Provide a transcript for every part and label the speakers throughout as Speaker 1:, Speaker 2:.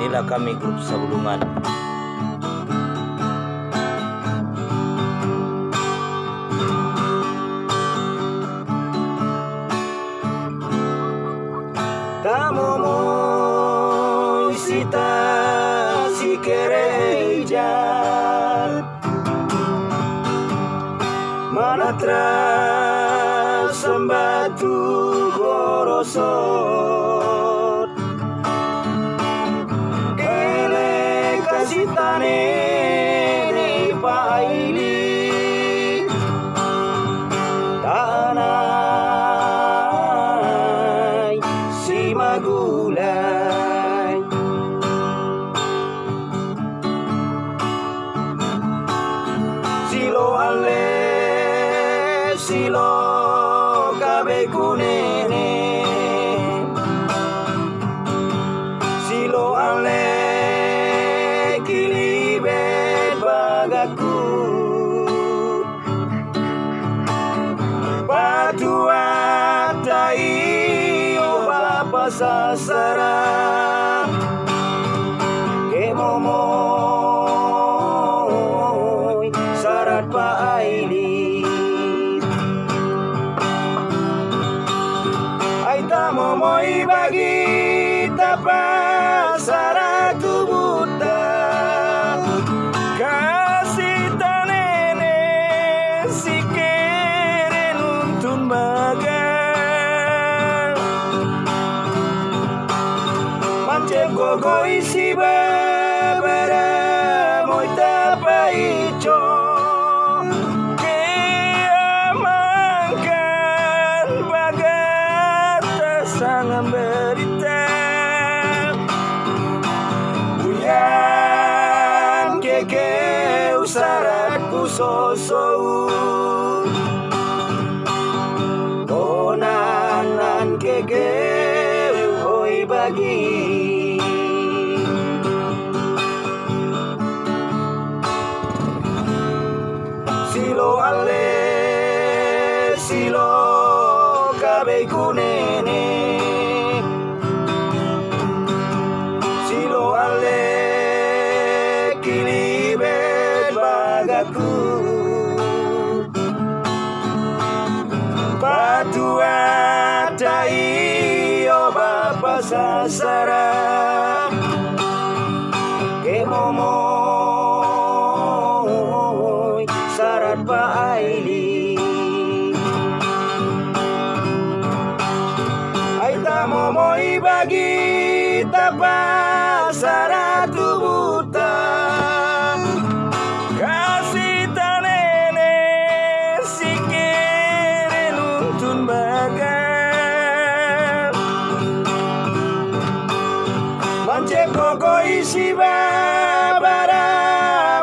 Speaker 1: inilah kami grup Sabulungan.
Speaker 2: Tamo mo sita si kereja Manatra sembatu gorosot silo kabe kunene. Silo ale kilibet bagaku. Patua tai o bapa bagi tapa saratu buta Kasih tanene si kere nuntun bagan Mancem gogo isi babara usaratku sosou Konanan keke oi bagi Silo ale silo kabe kunene Silo ale kilibet bagaku Patua tai o bapa sasara. Sarat pa aili. Ay tamo mo'y bagi tapa koko isi babara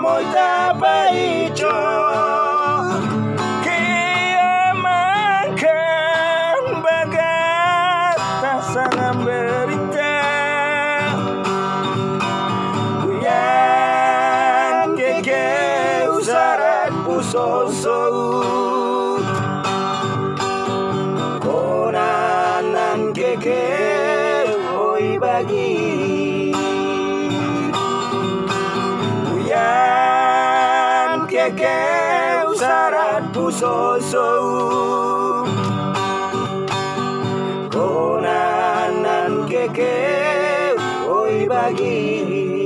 Speaker 2: mo'y tapa icho Kiamakan bagat tak sangat berita Kuyan keke usarat pusosou Konanan keke oi bagi Kuyan keke usarat pusosou Konanan keke oi bagi